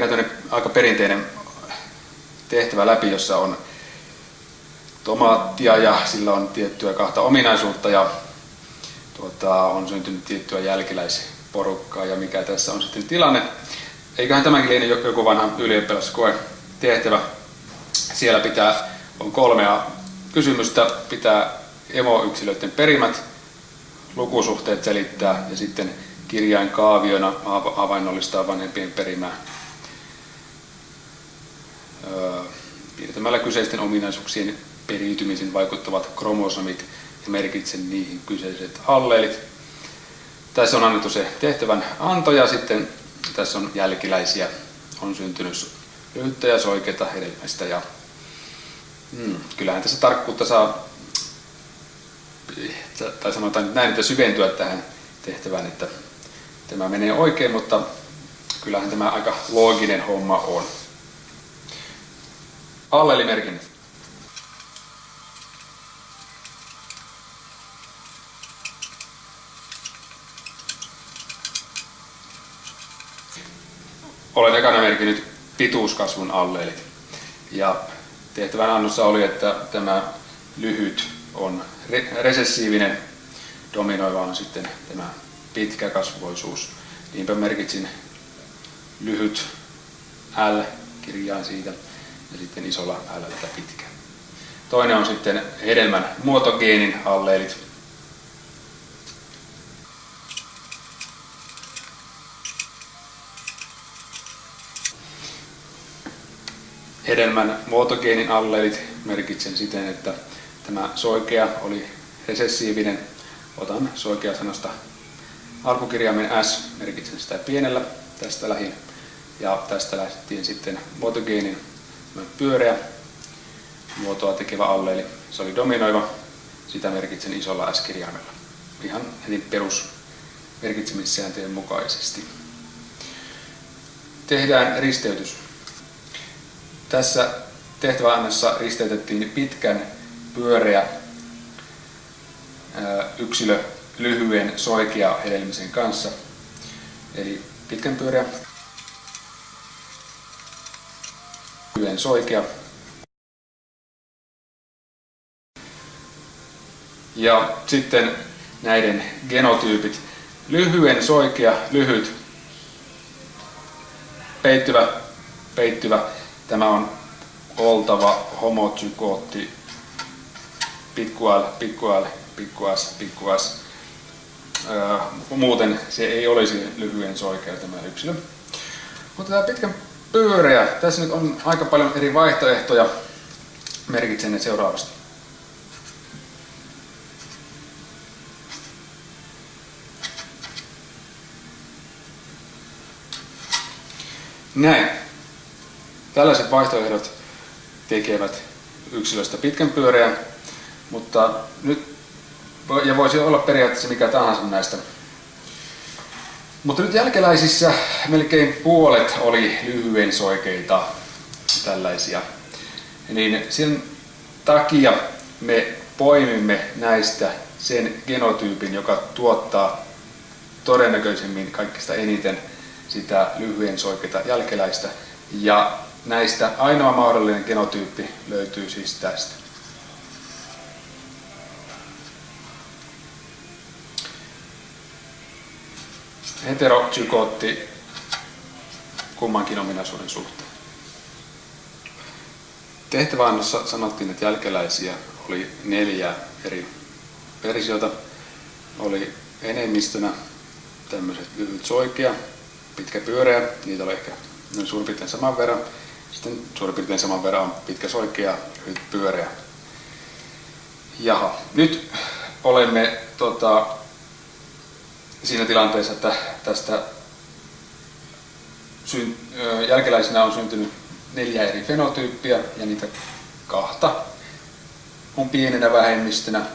käydään aika perinteinen tehtävä läpi, jossa on tomaattia ja sillä on tiettyä kahta ominaisuutta ja tuota, on syntynyt tiettyä jälkeläisporukkaa ja mikä tässä on sitten tilanne. Eiköhän tämänkin liene joku vanha ylioppilaskoe tehtävä. Siellä pitää, on kolmea kysymystä, pitää emoyksilöiden perimät, lukusuhteet selittää ja sitten kirjain kaaviona havainnollistaa vanhempien perimää piirtämällä kyseisten ominaisuuksien periytymisen vaikuttavat kromosomit ja merkitsen niihin kyseiset alleelit. Tässä on annettu se tehtävän anto ja sitten tässä on jälkiläisiä. On syntynyt lyhyttä soikeita hedelmistä ja hmm, kyllähän tässä tarkkuutta saa, tai sanotaan näin, että syventyä tähän tehtävään, että tämä menee oikein, mutta kyllähän tämä aika looginen homma on. Allelimerkinnät. Olen ekana merkinnyt pituuskasvun alleelit. Ja tehtävän annossa oli, että tämä lyhyt on re- resessiivinen, dominoiva on sitten tämä pitkäkasvoisuus. Niinpä merkitsin lyhyt L kirjaan siitä ja sitten isolla L tätä pitkä. Toinen on sitten hedelmän muotogeenin alleelit. Hedelmän muotogeenin alleelit merkitsen siten, että tämä soikea oli resessiivinen. Otan soikea sanasta alkukirjaimen S, merkitsen sitä pienellä tästä lähin. Ja tästä lähdettiin sitten muotogeenin pyöreä muotoa tekevä alleeli. Se oli dominoiva, sitä merkitsen isolla S-kirjaimella. Ihan heti perus merkitsemissääntöjen mukaisesti. Tehdään risteytys. Tässä tehtäväannassa risteytettiin pitkän pyöreä yksilö lyhyen soikea hedelmisen kanssa. Eli pitkän pyöreä lyhyen soikea. Ja sitten näiden genotyypit. Lyhyen soikea, lyhyt, peittyvä, peittyvä. Tämä on oltava homotykootti, pikku L, pikku L, pikku S, pikku S. Öö, muuten se ei olisi lyhyen soikea tämä yksilö. Mutta tämä pitkän pyöreä. Tässä nyt on aika paljon eri vaihtoehtoja. Merkitsen ne seuraavasti. Näin. Tällaiset vaihtoehdot tekevät yksilöstä pitkän pyöreän, mutta nyt, ja voisi olla periaatteessa mikä tahansa näistä mutta nyt jälkeläisissä melkein puolet oli lyhyen soikeita tällaisia. Niin sen takia me poimimme näistä sen genotyypin, joka tuottaa todennäköisemmin kaikista eniten sitä lyhyen soikeita jälkeläistä. Ja näistä ainoa mahdollinen genotyyppi löytyy siis tästä. Heteropsykootti kummankin ominaisuuden suhteen. Tehtäväannossa sanottiin, että jälkeläisiä oli neljä eri versiota. Oli enemmistönä tämmöiset lyhyt soikea, pitkä pyöreä, niitä oli ehkä noin suurin piirtein saman verran. Sitten suurin piirtein saman verran on pitkä soikea, lyhyt pyöreä. Jaha, nyt olemme tota, siinä tilanteessa, että tästä jälkeläisenä on syntynyt neljä eri fenotyyppiä ja niitä kahta on pienenä vähemmistönä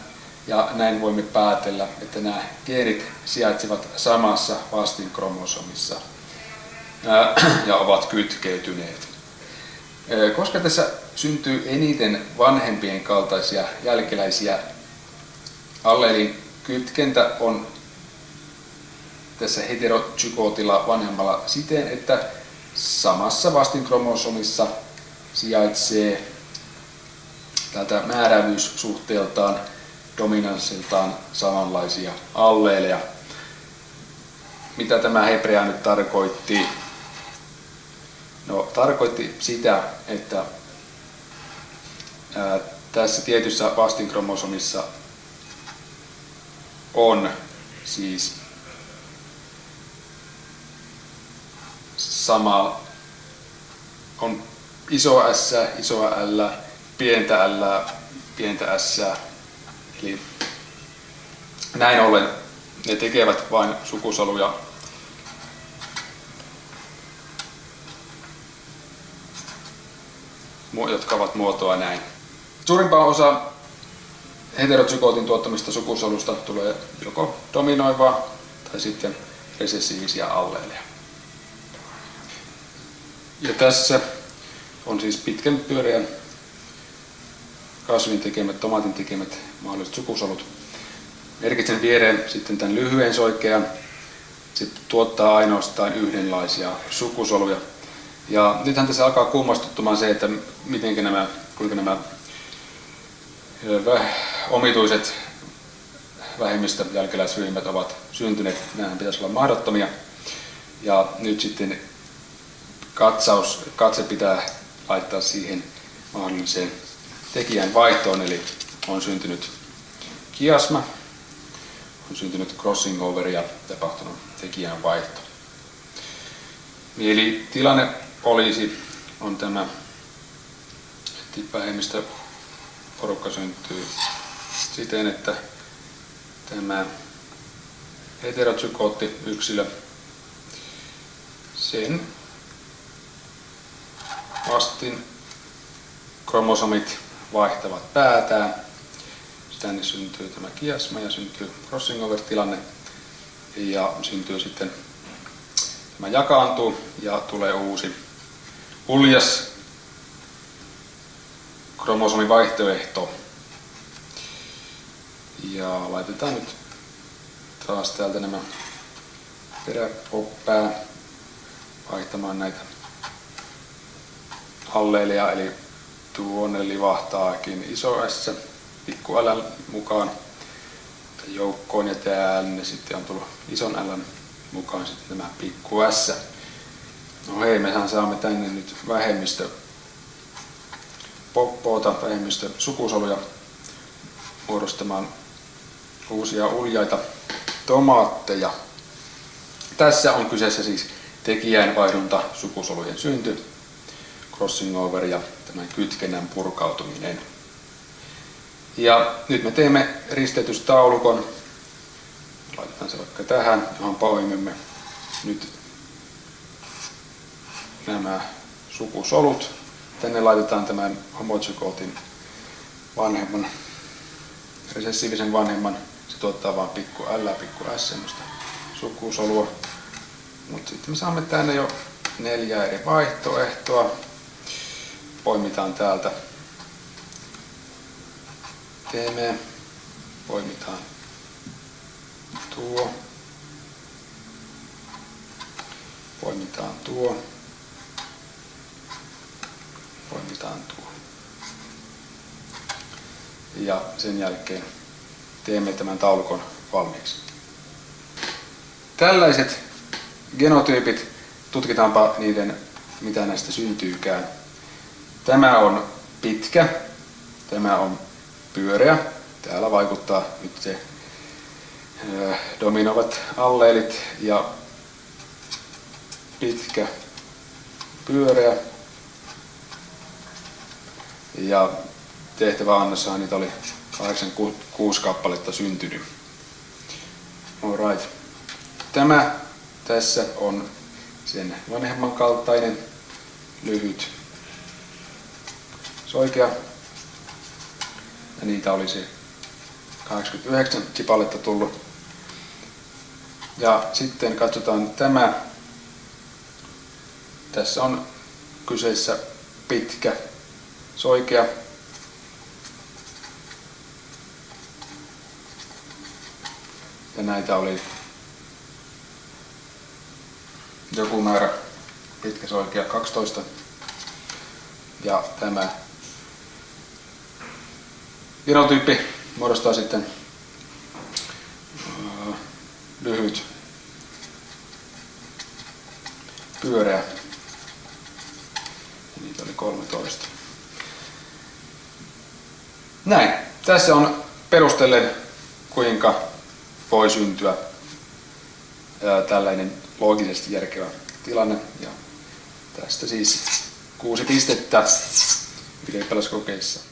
ja näin voimme päätellä, että nämä geenit sijaitsevat samassa vastinkromosomissa ja ovat kytkeytyneet. Koska tässä syntyy eniten vanhempien kaltaisia jälkeläisiä, alleelin kytkentä on tässä heterozygootilla vanhemmalla siten, että samassa vastinkromosomissa sijaitsee tältä määräävyyssuhteeltaan, dominanssiltaan samanlaisia alleeleja. Mitä tämä hebrea nyt tarkoitti? No, tarkoitti sitä, että ää, tässä tietyssä vastinkromosomissa on siis sama, on iso S, iso L, pientä L, pientä S. Eli näin ollen ne tekevät vain sukusoluja jotka ovat muotoa näin. Suurimpaa osa heterozygootin tuottamista sukusolusta tulee joko dominoivaa tai sitten resessiivisiä alleeleja. Ja tässä on siis pitkän pyöreän kasvin tekemät, tomaatin tekemät mahdolliset sukusolut. Merkitsen viereen sitten tämän lyhyen soikean. Se tuottaa ainoastaan yhdenlaisia sukusoluja. Ja nythän tässä alkaa kummastuttamaan se, että miten nämä, kuinka nämä omituiset vähemmistö-jälkeläisryhmät ovat syntyneet. Nämähän pitäisi olla mahdottomia. Ja nyt sitten katsaus, katse pitää laittaa siihen mahdolliseen tekijän vaihtoon, eli on syntynyt kiasma, on syntynyt crossing over ja tapahtunut tekijän vaihto. Eli tilanne olisi, on tämä, että vähemmistö porukka syntyy siten, että tämä heterozygootti yksilö, sen vastin kromosomit vaihtavat päätään. Tänne syntyy tämä kiasma ja syntyy crossing over tilanne ja syntyy sitten tämä jakaantuu ja tulee uusi uljas kromosomivaihtoehto. Ja laitetaan nyt taas täältä nämä peräpoppää vaihtamaan näitä alleelia, eli tuonne livahtaakin iso S pikku L mukaan joukkoon ja tänne sitten on tullut ison L mukaan sitten tämä pikku S. No hei, mehän saamme tänne nyt vähemmistö poppoota, vähemmistö sukusoluja muodostamaan uusia uljaita tomaatteja. Tässä on kyseessä siis tekijäinvaihdunta sukusolujen synty crossing over ja tämän kytkennän purkautuminen. Ja nyt me teemme risteytystaulukon. Laitetaan se vaikka tähän, johon poimimme nyt nämä sukusolut. Tänne laitetaan tämän homozygootin vanhemman, resessiivisen vanhemman. Se tuottaa vain pikku L, pikku S, semmoista sukusolua. Mutta sitten me saamme tänne jo neljä eri vaihtoehtoa poimitaan täältä teemme, poimitaan tuo, poimitaan tuo, poimitaan tuo. Ja sen jälkeen teemme tämän taulukon valmiiksi. Tällaiset genotyypit, tutkitaanpa niiden, mitä näistä syntyykään. Tämä on pitkä, tämä on pyöreä. Täällä vaikuttaa nyt se dominoivat alleelit ja pitkä, pyöreä. Ja tehtävä annossahan niitä oli 86 kappaletta syntynyt. Alright. Tämä tässä on sen vanhemman kaltainen lyhyt soikea. Ja niitä olisi 89 chipaletta tullut. Ja sitten katsotaan tämä. Tässä on kyseessä pitkä soikea. Ja näitä oli joku määrä pitkä soikea 12 ja tämä virotyyppi muodostaa sitten lyhyt pyöreä. Niitä oli 13. Näin. Tässä on perustellen, kuinka voi syntyä tällainen loogisesti järkevä tilanne. Ja tästä siis kuusi pistettä ylioppilaskokeissa.